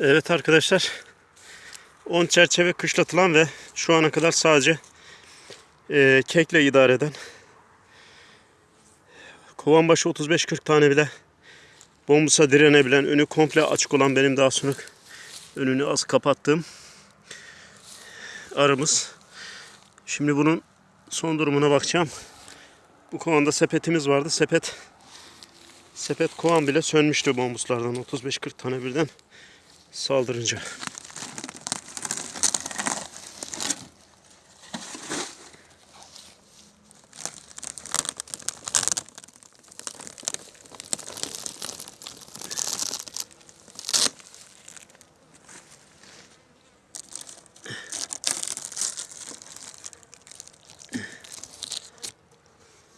Evet arkadaşlar. 10 çerçeve kışlatılan ve şu ana kadar sadece e, kekle idare eden kovan başı 35-40 tane bile bombusa direnebilen önü komple açık olan benim daha sonra önünü az kapattığım arımız. Şimdi bunun son durumuna bakacağım. Bu kovanda sepetimiz vardı. Sepet sepet kovan bile sönmüştü bombuslardan 35-40 tane birden saldırınca.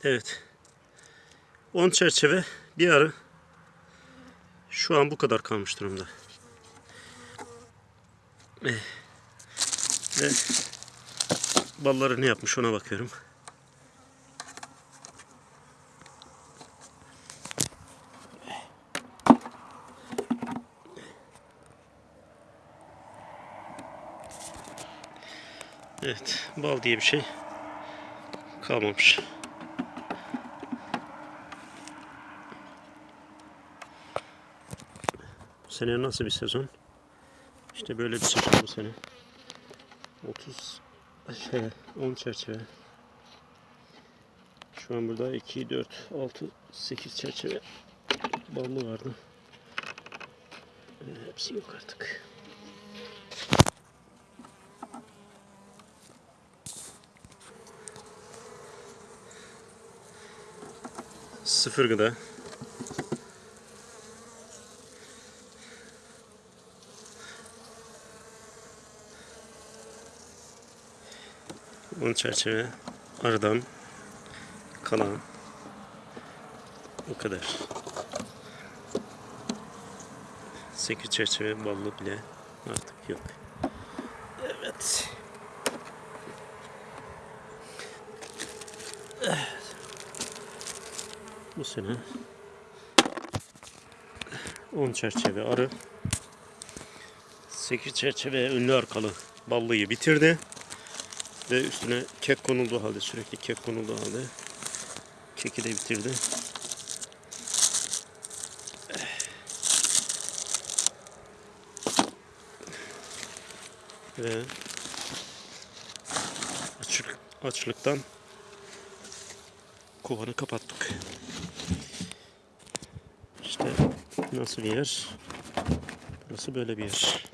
Evet. 10 çerçeve bir arı şu an bu kadar kalmış durumda. Eh. Ve balları ne yapmış ona bakıyorum. Evet, bal diye bir şey kalmamış. Bu sene nasıl bir sezon? İşte böyle bir sezon bu sene. 30 şey 10 çerçeve. Şu an burada 2 4 6 8 çerçeve ballı vardı. Ee, hepsi yok artık. Sıfır gıda. On çerçeve arıdan kalan o kadar. Sekiz çerçeve ballı bile artık yok. Evet. Bu sene 10 çerçeve arı 8 çerçeve önlü arkalı ballıyı bitirdi. Ve üstüne kek konulduğu halde sürekli kek konulduğu halde keki de bitirdi. Ve açlık, açlıktan kovanı kapattık. İşte nasıl bir yer? Burası böyle bir yer.